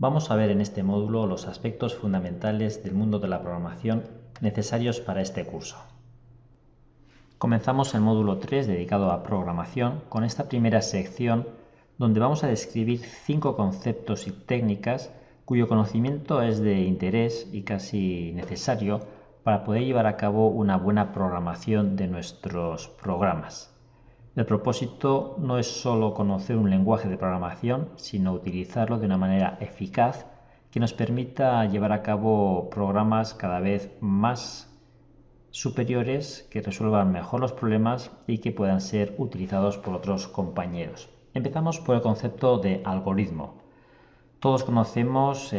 Vamos a ver en este módulo los aspectos fundamentales del mundo de la programación necesarios para este curso. Comenzamos el módulo 3 dedicado a programación con esta primera sección donde vamos a describir cinco conceptos y técnicas cuyo conocimiento es de interés y casi necesario para poder llevar a cabo una buena programación de nuestros programas. El propósito no es solo conocer un lenguaje de programación, sino utilizarlo de una manera eficaz que nos permita llevar a cabo programas cada vez más superiores que resuelvan mejor los problemas y que puedan ser utilizados por otros compañeros. Empezamos por el concepto de algoritmo. Todos conocemos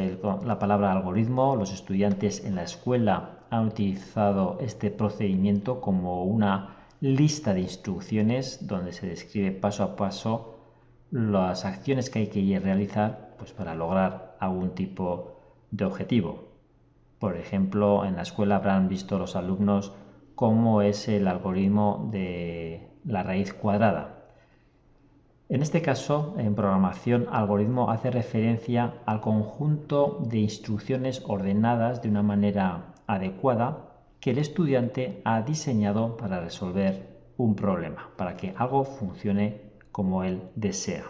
la palabra algoritmo, los estudiantes en la escuela han utilizado este procedimiento como una lista de instrucciones donde se describe paso a paso las acciones que hay que realizar pues, para lograr algún tipo de objetivo. Por ejemplo, en la escuela habrán visto los alumnos cómo es el algoritmo de la raíz cuadrada. En este caso, en programación, algoritmo hace referencia al conjunto de instrucciones ordenadas de una manera adecuada que el estudiante ha diseñado para resolver un problema, para que algo funcione como él desea.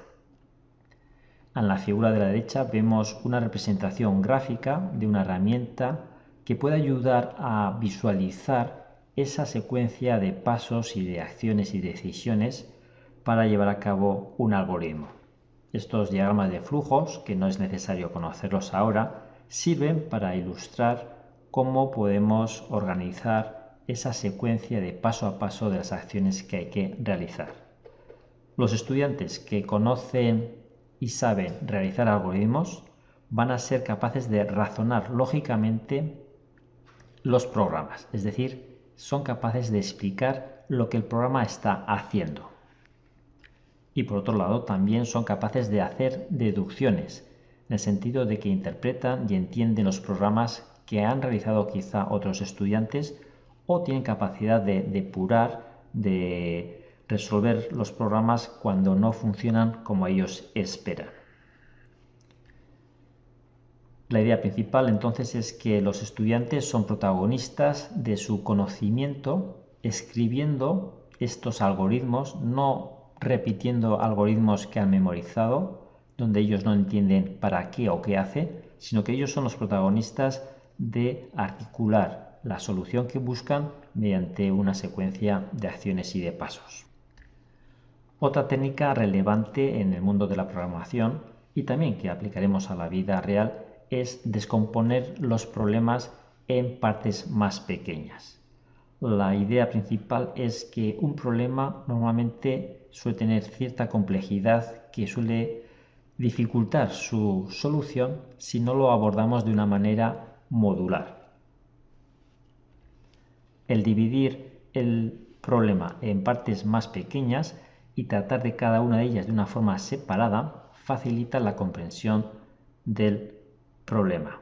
En la figura de la derecha vemos una representación gráfica de una herramienta que puede ayudar a visualizar esa secuencia de pasos y de acciones y decisiones para llevar a cabo un algoritmo. Estos diagramas de flujos, que no es necesario conocerlos ahora, sirven para ilustrar cómo podemos organizar esa secuencia de paso a paso de las acciones que hay que realizar. Los estudiantes que conocen y saben realizar algoritmos van a ser capaces de razonar lógicamente los programas, es decir, son capaces de explicar lo que el programa está haciendo. Y por otro lado, también son capaces de hacer deducciones, en el sentido de que interpretan y entienden los programas que han realizado quizá otros estudiantes o tienen capacidad de depurar, de resolver los programas cuando no funcionan como ellos esperan. La idea principal entonces es que los estudiantes son protagonistas de su conocimiento escribiendo estos algoritmos, no repitiendo algoritmos que han memorizado, donde ellos no entienden para qué o qué hace, sino que ellos son los protagonistas de articular la solución que buscan mediante una secuencia de acciones y de pasos. Otra técnica relevante en el mundo de la programación y también que aplicaremos a la vida real es descomponer los problemas en partes más pequeñas. La idea principal es que un problema normalmente suele tener cierta complejidad que suele dificultar su solución si no lo abordamos de una manera modular. El dividir el problema en partes más pequeñas y tratar de cada una de ellas de una forma separada facilita la comprensión del problema.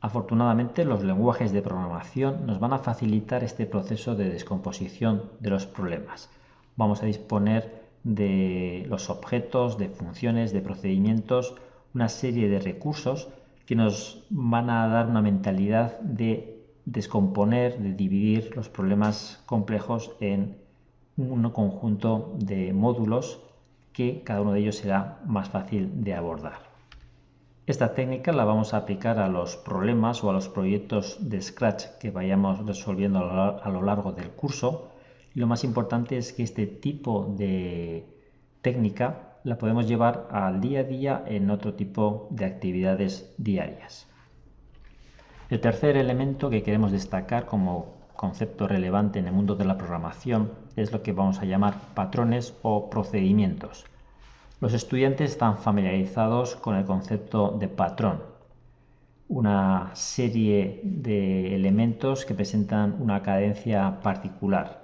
Afortunadamente los lenguajes de programación nos van a facilitar este proceso de descomposición de los problemas. Vamos a disponer de los objetos, de funciones, de procedimientos, una serie de recursos que nos van a dar una mentalidad de descomponer, de dividir los problemas complejos en un conjunto de módulos que cada uno de ellos será más fácil de abordar. Esta técnica la vamos a aplicar a los problemas o a los proyectos de Scratch que vayamos resolviendo a lo largo del curso. Y lo más importante es que este tipo de técnica la podemos llevar al día a día en otro tipo de actividades diarias. El tercer elemento que queremos destacar como concepto relevante en el mundo de la programación es lo que vamos a llamar patrones o procedimientos. Los estudiantes están familiarizados con el concepto de patrón, una serie de elementos que presentan una cadencia particular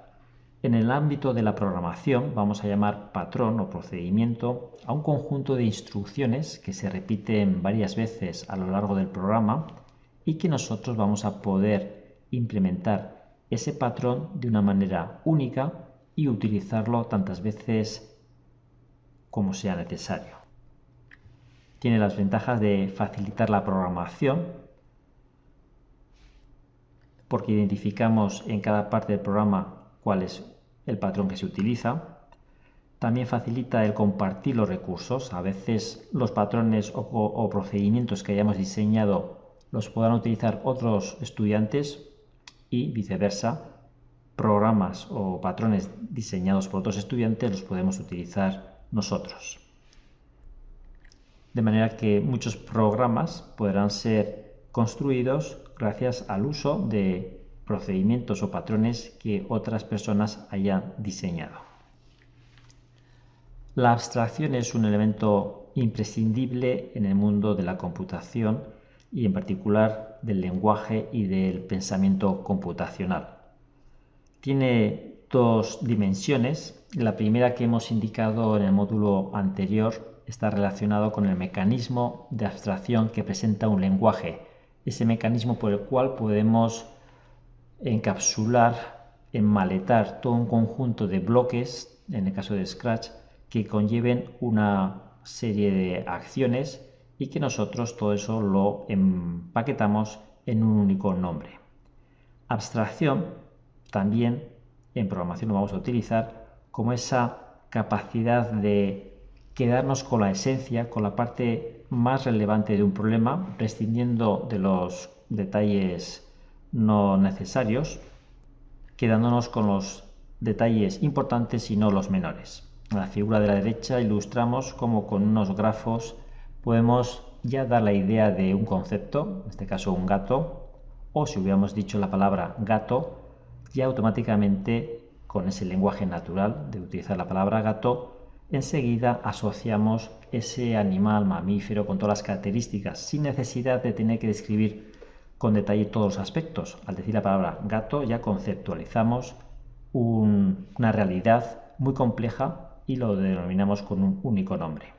en el ámbito de la programación vamos a llamar patrón o procedimiento a un conjunto de instrucciones que se repiten varias veces a lo largo del programa y que nosotros vamos a poder implementar ese patrón de una manera única y utilizarlo tantas veces como sea necesario. tiene las ventajas de facilitar la programación, porque identificamos en cada parte del programa cuál es el patrón que se utiliza. También facilita el compartir los recursos. A veces los patrones o, procedimientos que hayamos diseñado los podrán utilizar otros estudiantes y viceversa. Programas o patrones diseñados por otros estudiantes los podemos utilizar nosotros. De manera que muchos programas podrán ser construidos gracias al uso de procedimientos o patrones que otras personas hayan diseñado. La abstracción es un elemento imprescindible en el mundo de la computación y en particular del lenguaje y del pensamiento computacional. Tiene dos dimensiones. La primera que hemos indicado en el módulo anterior está relacionado con el mecanismo de abstracción que presenta un lenguaje ese mecanismo por el cual podemos encapsular, enmaletar todo un conjunto de bloques, en el caso de Scratch, que conlleven una serie de acciones y que nosotros todo eso lo empaquetamos en un único nombre. Abstracción también en programación lo vamos a utilizar como esa capacidad de quedarnos con la esencia, con la parte más relevante de un problema, prescindiendo de los detalles no necesarios, quedándonos con los detalles importantes y no los menores. En la figura de la derecha ilustramos cómo con unos grafos podemos ya dar la idea de un concepto, en este caso un gato, o si hubiéramos dicho la palabra gato, ya automáticamente con ese lenguaje natural de utilizar la palabra gato, enseguida asociamos ese animal mamífero con todas las características, sin necesidad de tener que describir con detalle todos los aspectos. Al decir la palabra gato ya conceptualizamos una realidad muy compleja y lo denominamos con un único nombre.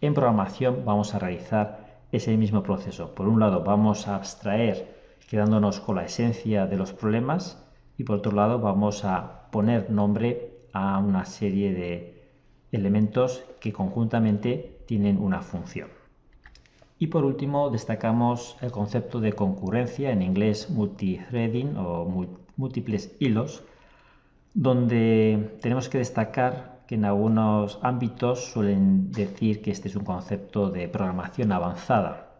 En programación vamos a realizar ese mismo proceso. Por un lado vamos a abstraer quedándonos con la esencia de los problemas y por otro lado vamos a poner nombre a una serie de elementos que conjuntamente tienen una función. Y por último destacamos el concepto de concurrencia, en inglés multithreading o múltiples hilos, donde tenemos que destacar que en algunos ámbitos suelen decir que este es un concepto de programación avanzada.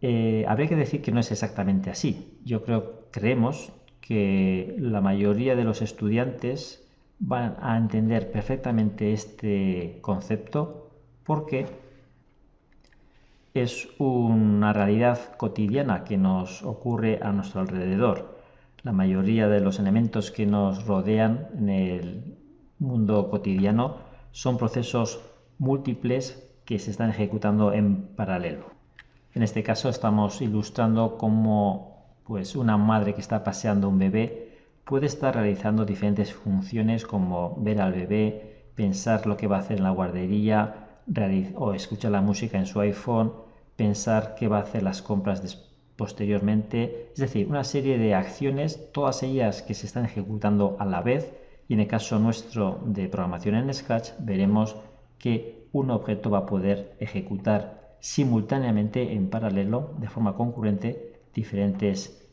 Eh, habría que decir que no es exactamente así. Yo creo, creemos que la mayoría de los estudiantes van a entender perfectamente este concepto porque es una realidad cotidiana que nos ocurre a nuestro alrededor. La mayoría de los elementos que nos rodean en el mundo cotidiano son procesos múltiples que se están ejecutando en paralelo. En este caso estamos ilustrando cómo pues, una madre que está paseando un bebé puede estar realizando diferentes funciones como ver al bebé, pensar lo que va a hacer en la guardería o escuchar la música en su iPhone, pensar qué va a hacer las compras posteriormente. Es decir, una serie de acciones, todas ellas que se están ejecutando a la vez y en el caso nuestro de programación en Scratch veremos que un objeto va a poder ejecutar simultáneamente en paralelo de forma concurrente diferentes